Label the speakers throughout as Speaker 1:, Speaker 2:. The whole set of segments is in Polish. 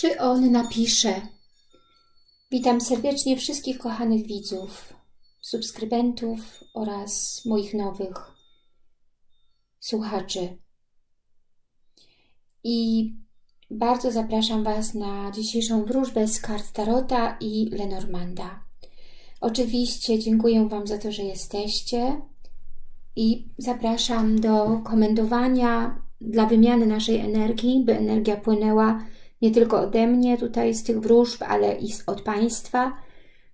Speaker 1: Czy on napisze? Witam serdecznie wszystkich kochanych widzów, subskrybentów oraz moich nowych słuchaczy. I bardzo zapraszam Was na dzisiejszą wróżbę z kart Tarota i Lenormanda. Oczywiście dziękuję Wam za to, że jesteście i zapraszam do komentowania dla wymiany naszej energii, by energia płynęła nie tylko ode mnie tutaj z tych wróżb, ale i od Państwa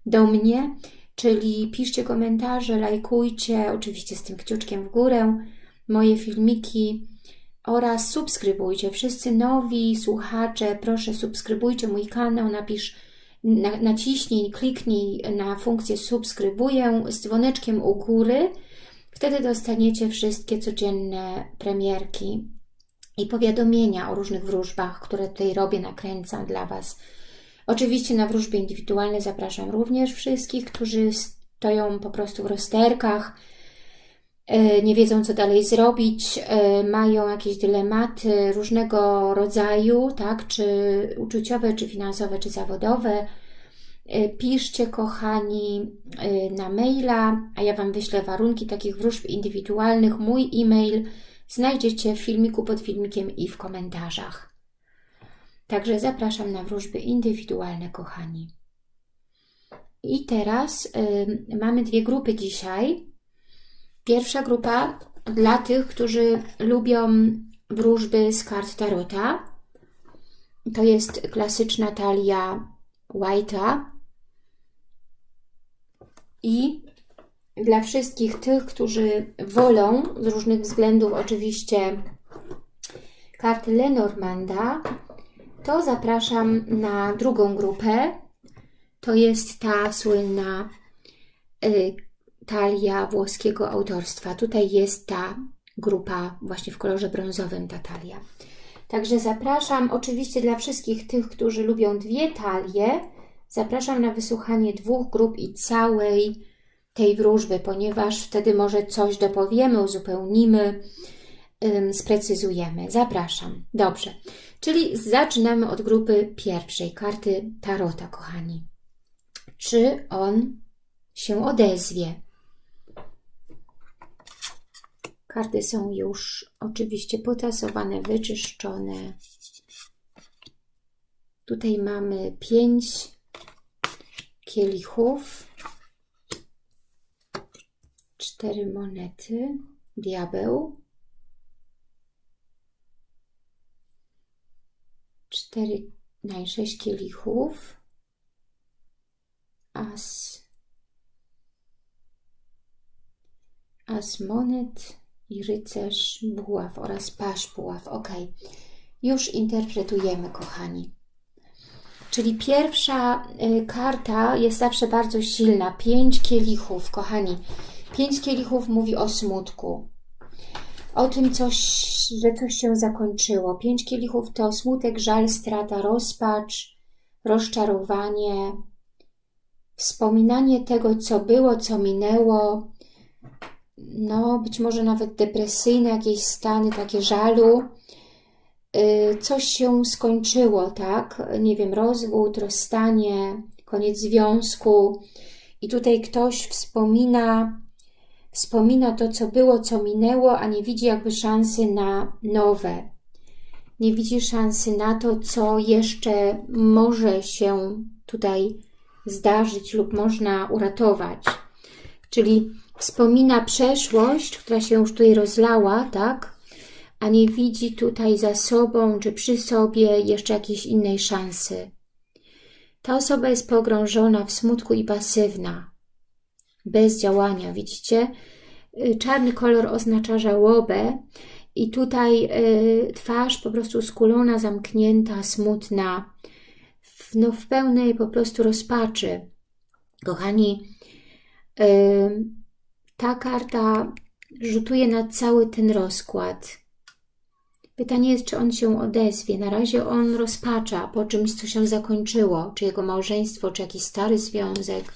Speaker 1: do mnie. Czyli piszcie komentarze, lajkujcie, oczywiście z tym kciuczkiem w górę, moje filmiki oraz subskrybujcie. Wszyscy nowi słuchacze, proszę subskrybujcie mój kanał, napisz, na, naciśnij, kliknij na funkcję subskrybuję z dzwoneczkiem u góry. Wtedy dostaniecie wszystkie codzienne premierki i powiadomienia o różnych wróżbach, które tutaj robię, nakręcam dla Was. Oczywiście na wróżby indywidualne zapraszam również wszystkich, którzy stoją po prostu w rozterkach, e, nie wiedzą co dalej zrobić, e, mają jakieś dylematy różnego rodzaju, tak, czy uczuciowe, czy finansowe, czy zawodowe. E, piszcie, kochani, na maila, a ja Wam wyślę warunki takich wróżb indywidualnych. Mój e-mail znajdziecie w filmiku pod filmikiem i w komentarzach. Także zapraszam na wróżby indywidualne, kochani. I teraz y, mamy dwie grupy dzisiaj. Pierwsza grupa dla tych, którzy lubią wróżby z kart Tarota. To jest klasyczna talia White'a. I dla wszystkich tych, którzy wolą, z różnych względów oczywiście, karty Lenormanda, to zapraszam na drugą grupę. To jest ta słynna y, talia włoskiego autorstwa. Tutaj jest ta grupa właśnie w kolorze brązowym, ta talia. Także zapraszam oczywiście dla wszystkich tych, którzy lubią dwie talie, zapraszam na wysłuchanie dwóch grup i całej tej wróżby, ponieważ wtedy może coś dopowiemy, uzupełnimy, sprecyzujemy. Zapraszam. Dobrze. Czyli zaczynamy od grupy pierwszej, karty Tarota, kochani. Czy on się odezwie? Karty są już oczywiście potasowane, wyczyszczone. Tutaj mamy pięć kielichów, cztery monety, diabeł, cztery, no sześć kielichów, as, as monet i rycerz buław oraz pasz buław. Ok, już interpretujemy, kochani. Czyli pierwsza y, karta jest zawsze bardzo silna. Pięć kielichów, kochani. Pięć kielichów mówi o smutku. O tym, coś, że coś się zakończyło. Pięć kielichów to smutek, żal, strata, rozpacz, rozczarowanie, wspominanie tego, co było, co minęło, no być może nawet depresyjne jakieś stany, takie żalu. Y, coś się skończyło, tak? Nie wiem, rozwód, rozstanie, koniec związku. I tutaj ktoś wspomina Wspomina to, co było, co minęło, a nie widzi jakby szansy na nowe. Nie widzi szansy na to, co jeszcze może się tutaj zdarzyć lub można uratować. Czyli wspomina przeszłość, która się już tutaj rozlała, tak? A nie widzi tutaj za sobą czy przy sobie jeszcze jakiejś innej szansy. Ta osoba jest pogrążona w smutku i pasywna bez działania. Widzicie? Y, czarny kolor oznacza żałobę i tutaj y, twarz po prostu skulona, zamknięta, smutna, w, no, w pełnej po prostu rozpaczy. Kochani, y, ta karta rzutuje na cały ten rozkład. Pytanie jest, czy on się odezwie. Na razie on rozpacza po czymś, co się zakończyło, czy jego małżeństwo, czy jakiś stary związek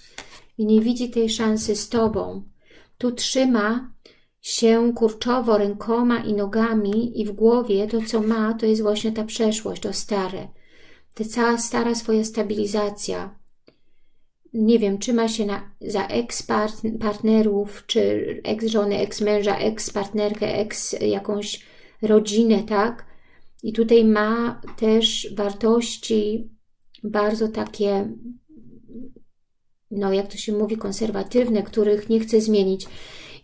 Speaker 1: i nie widzi tej szansy z Tobą. Tu trzyma się kurczowo rękoma i nogami i w głowie to, co ma, to jest właśnie ta przeszłość, to stare. ta cała stara swoja stabilizacja. Nie wiem, trzyma się na, za ex-partnerów, czy ex-żony, ex-męża, ex-partnerkę, ex jakąś rodzinę, tak? I tutaj ma też wartości bardzo takie, no jak to się mówi, konserwatywne, których nie chce zmienić.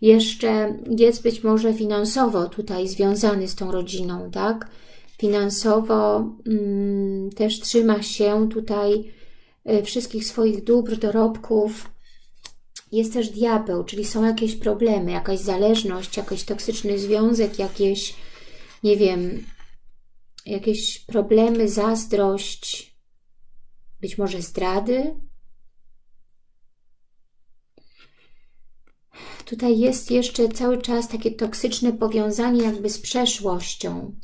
Speaker 1: Jeszcze jest być może finansowo tutaj związany z tą rodziną, tak? Finansowo mm, też trzyma się tutaj y, wszystkich swoich dóbr, dorobków. Jest też diabeł, czyli są jakieś problemy, jakaś zależność, jakiś toksyczny związek, jakieś, nie wiem, jakieś problemy, zazdrość, być może zdrady. Tutaj jest jeszcze cały czas takie toksyczne powiązanie jakby z przeszłością.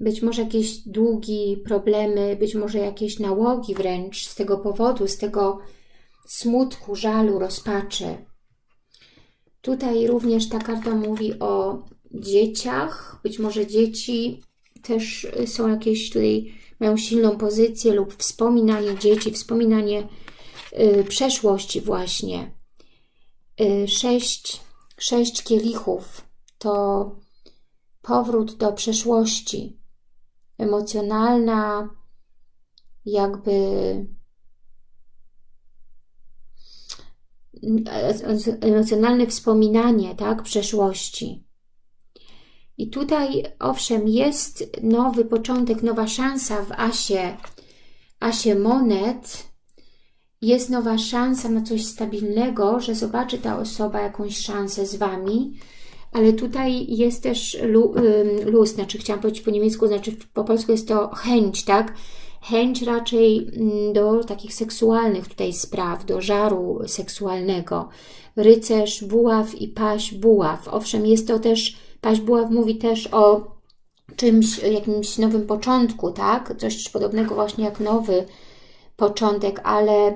Speaker 1: Być może jakieś długi, problemy, być może jakieś nałogi wręcz z tego powodu, z tego smutku, żalu, rozpaczy. Tutaj również ta karta mówi o dzieciach. Być może dzieci też są jakieś tutaj, mają silną pozycję lub wspominanie dzieci, wspominanie y, przeszłości właśnie. Y, sześć, sześć kielichów to powrót do przeszłości. Emocjonalna, jakby emocjonalne wspominanie tak, przeszłości. I tutaj, owszem, jest nowy początek, nowa szansa w asie, asie monet. Jest nowa szansa na coś stabilnego, że zobaczy ta osoba jakąś szansę z Wami, ale tutaj jest też luz, znaczy chciałam powiedzieć po niemiecku, znaczy po polsku jest to chęć, tak? Chęć raczej mm, do takich seksualnych tutaj spraw, do żaru seksualnego. Rycerz, buław i paś, buław. Owszem, jest to też Paź Buław mówi też o czymś, jakimś nowym początku, tak? Coś podobnego właśnie jak nowy początek, ale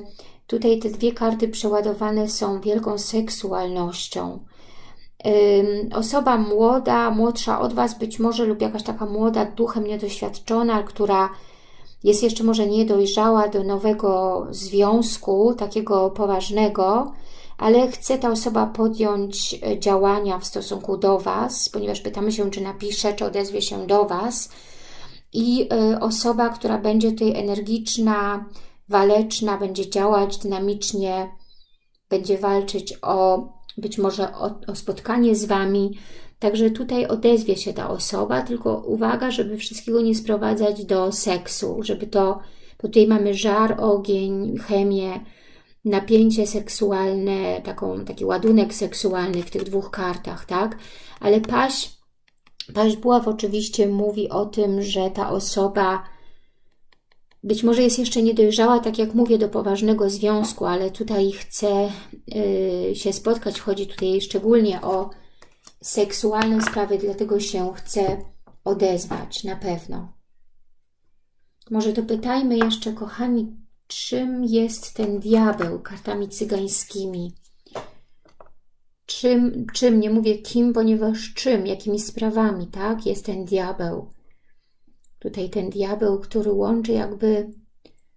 Speaker 1: tutaj te dwie karty przeładowane są wielką seksualnością. Osoba młoda, młodsza od Was być może lub jakaś taka młoda, duchem niedoświadczona, która jest jeszcze może niedojrzała do nowego związku, takiego poważnego, ale chce ta osoba podjąć e, działania w stosunku do Was, ponieważ pytamy się, czy napisze, czy odezwie się do Was. I e, osoba, która będzie tutaj energiczna, waleczna, będzie działać dynamicznie, będzie walczyć o być może o, o spotkanie z Wami. Także tutaj odezwie się ta osoba, tylko uwaga, żeby wszystkiego nie sprowadzać do seksu, żeby to, bo tutaj mamy żar, ogień, chemię, napięcie seksualne, taką, taki ładunek seksualny w tych dwóch kartach, tak? Ale paść, paść buław oczywiście mówi o tym, że ta osoba być może jest jeszcze niedojrzała, tak jak mówię, do poważnego związku, ale tutaj chce yy, się spotkać. Chodzi tutaj szczególnie o seksualne sprawy, dlatego się chce odezwać, na pewno. Może dopytajmy jeszcze, kochani, czym jest ten diabeł kartami cygańskimi. Czym, czym, nie mówię kim, ponieważ czym, jakimi sprawami, tak, jest ten diabeł. Tutaj ten diabeł, który łączy jakby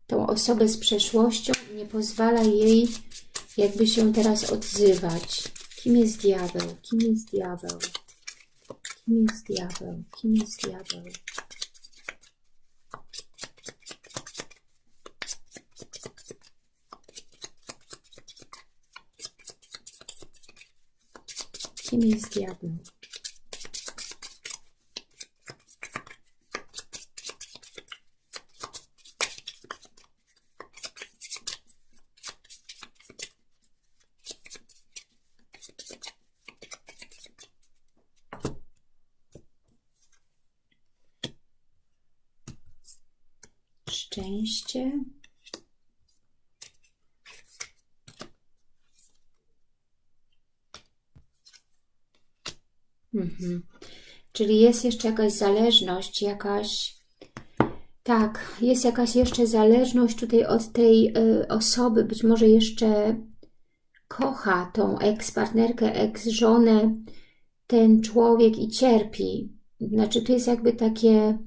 Speaker 1: tą osobę z przeszłością i nie pozwala jej jakby się teraz odzywać. Kim jest diabeł? Kim jest diabeł? Kim jest diabeł? Kim jest diabeł? Kim jest diabeł? Szczęście. Mhm. Czyli jest jeszcze jakaś zależność, jakaś... Tak, jest jakaś jeszcze zależność tutaj od tej y, osoby, być może jeszcze kocha tą eks-partnerkę, eks-żonę, ten człowiek i cierpi. Znaczy, tu jest jakby takie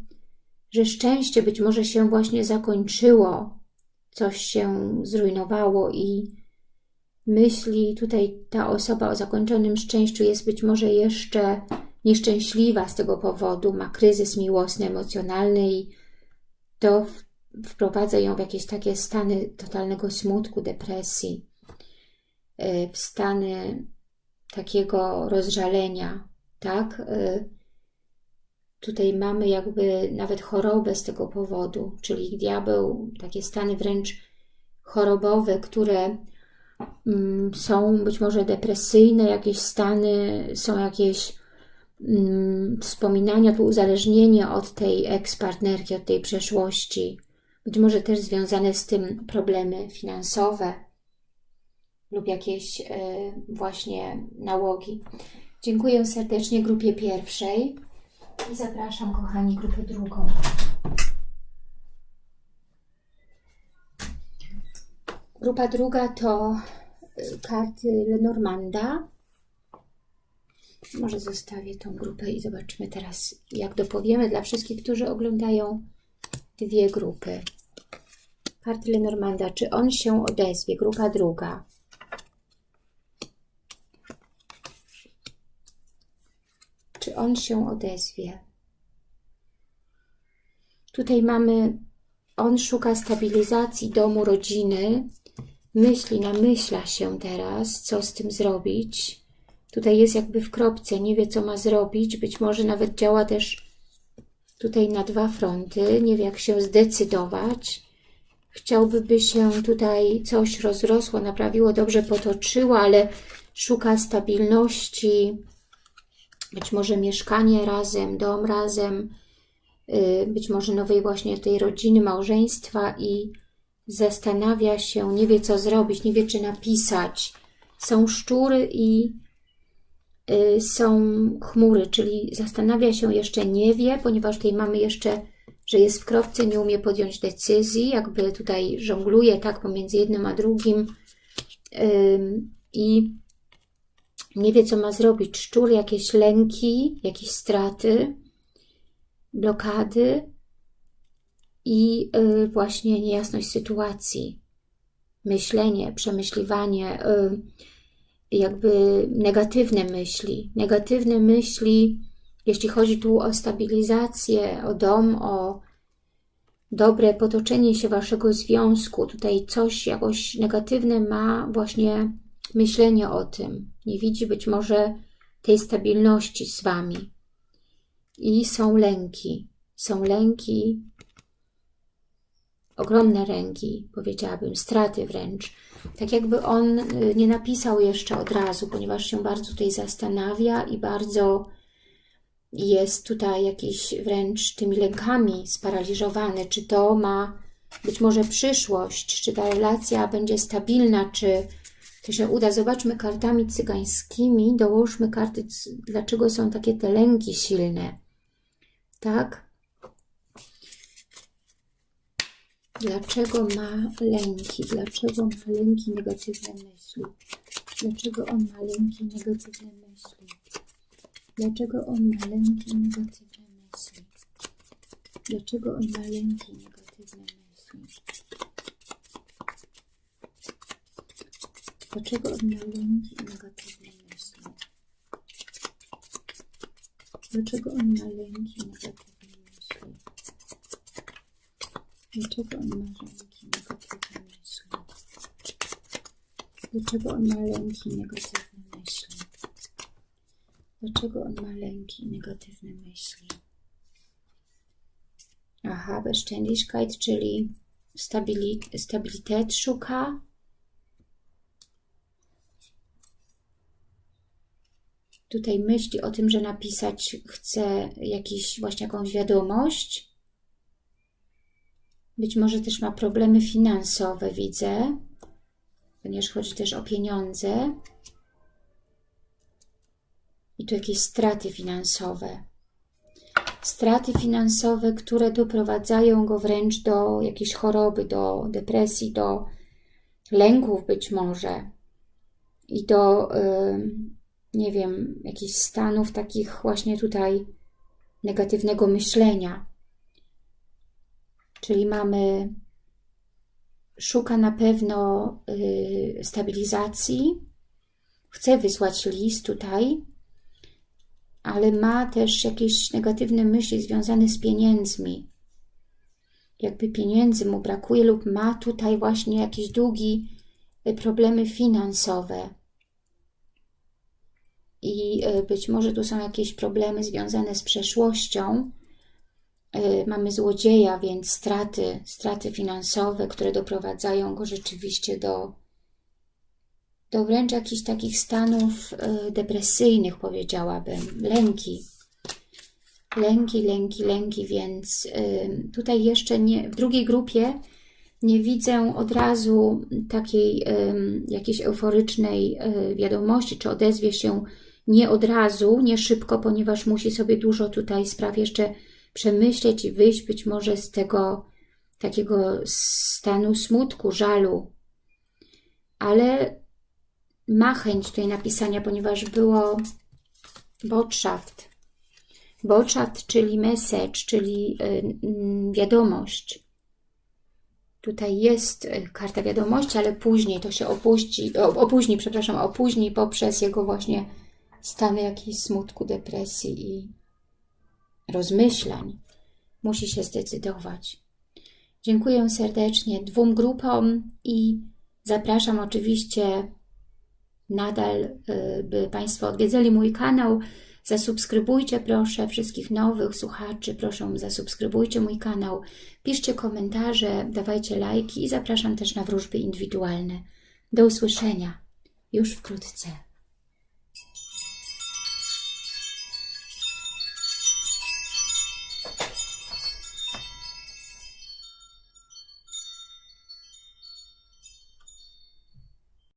Speaker 1: że szczęście być może się właśnie zakończyło, coś się zrujnowało i myśli tutaj ta osoba o zakończonym szczęściu jest być może jeszcze nieszczęśliwa z tego powodu, ma kryzys miłosny, emocjonalny i to wprowadza ją w jakieś takie stany totalnego smutku, depresji, e, w stany takiego rozżalenia, tak? E, tutaj mamy jakby nawet chorobę z tego powodu, czyli diabeł, takie stany wręcz chorobowe, które są być może depresyjne, jakieś stany, są jakieś mm, wspominania, tu uzależnienie od tej ekspartnerki, od tej przeszłości, być może też związane z tym problemy finansowe lub jakieś y, właśnie nałogi. Dziękuję serdecznie grupie pierwszej i zapraszam, kochani, grupę drugą. Grupa druga to e, karty Lenormanda. Może zostawię tą grupę i zobaczymy teraz, jak dopowiemy dla wszystkich, którzy oglądają dwie grupy. Karty Lenormanda, czy on się odezwie? Grupa druga. Czy on się odezwie? Tutaj mamy, on szuka stabilizacji domu, rodziny, myśli, namyśla się teraz, co z tym zrobić. Tutaj jest jakby w kropce, nie wie co ma zrobić, być może nawet działa też tutaj na dwa fronty, nie wie jak się zdecydować. Chciałby, by się tutaj coś rozrosło, naprawiło, dobrze potoczyło, ale szuka stabilności, być może mieszkanie razem, dom razem, y, być może nowej właśnie tej rodziny, małżeństwa i zastanawia się, nie wie co zrobić, nie wie czy napisać. Są szczury i y, są chmury, czyli zastanawia się, jeszcze nie wie, ponieważ tutaj mamy jeszcze, że jest w kropce, nie umie podjąć decyzji, jakby tutaj żongluje tak pomiędzy jednym a drugim i nie wie, co ma zrobić. Szczur, jakieś lęki, jakieś straty, blokady, i y, właśnie niejasność sytuacji, myślenie, przemyśliwanie, y, jakby negatywne myśli. Negatywne myśli, jeśli chodzi tu o stabilizację, o dom, o dobre potoczenie się Waszego związku. Tutaj coś jakoś negatywne ma właśnie myślenie o tym. Nie widzi być może tej stabilności z Wami. I są lęki. Są lęki ogromne ręki, powiedziałabym, straty wręcz. Tak jakby on y, nie napisał jeszcze od razu, ponieważ się bardzo tutaj zastanawia i bardzo jest tutaj jakiś wręcz tymi lękami sparaliżowany. Czy to ma być może przyszłość, czy ta relacja będzie stabilna, czy to się uda. Zobaczmy kartami cygańskimi, dołóżmy karty, dlaczego są takie te lęki silne. Tak? Dlaczego ma lęki? Dlaczego ma lęki, negatywne myśli? Dlaczego on ma lęki, negatywne myśli? Dlaczego on ma lęki, negatywne myśli? Dlaczego on ma lęki, negatywne myśli? Dlaczego on ma lęki negatywne myśli? Dlaczego on ma lęki i Dlaczego on ma lęki, negatywne myśli? Dlaczego on ma lęki, negatywne myśli? Dlaczego on ma lęki, negatywne myśli? Aha, Beständigkeit, czyli stabilit, stabilitet szuka. Tutaj myśli o tym, że napisać chce jakiś, właśnie jakąś wiadomość, być może też ma problemy finansowe, widzę, ponieważ chodzi też o pieniądze. I tu jakieś straty finansowe. Straty finansowe, które doprowadzają go wręcz do jakiejś choroby, do depresji, do lęków być może i do, yy, nie wiem, jakichś stanów takich właśnie tutaj negatywnego myślenia Czyli mamy, szuka na pewno y, stabilizacji, chce wysłać list tutaj, ale ma też jakieś negatywne myśli związane z pieniędzmi. Jakby pieniędzy mu brakuje lub ma tutaj właśnie jakieś długi, y, problemy finansowe. I y, być może tu są jakieś problemy związane z przeszłością. Y, mamy złodzieja, więc straty, straty finansowe, które doprowadzają go rzeczywiście do, do wręcz jakichś takich stanów depresyjnych, powiedziałabym, lęki. Lęki, lęki, lęki, więc tutaj jeszcze nie, w drugiej grupie nie widzę od razu takiej jakiejś euforycznej y, wiadomości, czy odezwie się nie od razu, nie szybko, ponieważ musi sobie dużo tutaj spraw jeszcze przemyśleć i wyjść być może z tego takiego stanu smutku, żalu. Ale ma chęć tutaj napisania, ponieważ było Botschaft, Botschaft, czyli message, czyli y, mm, wiadomość. Tutaj jest y, karta wiadomości, ale później to się opuści, opóźni, przepraszam, opóźni poprzez jego właśnie stany jakiejś smutku, depresji i rozmyślań. Musi się zdecydować. Dziękuję serdecznie dwóm grupom i zapraszam oczywiście nadal, y, by Państwo odwiedzali mój kanał, Zasubskrybujcie proszę wszystkich nowych słuchaczy, proszę zasubskrybujcie mój kanał, piszcie komentarze, dawajcie lajki i zapraszam też na wróżby indywidualne. Do usłyszenia już wkrótce.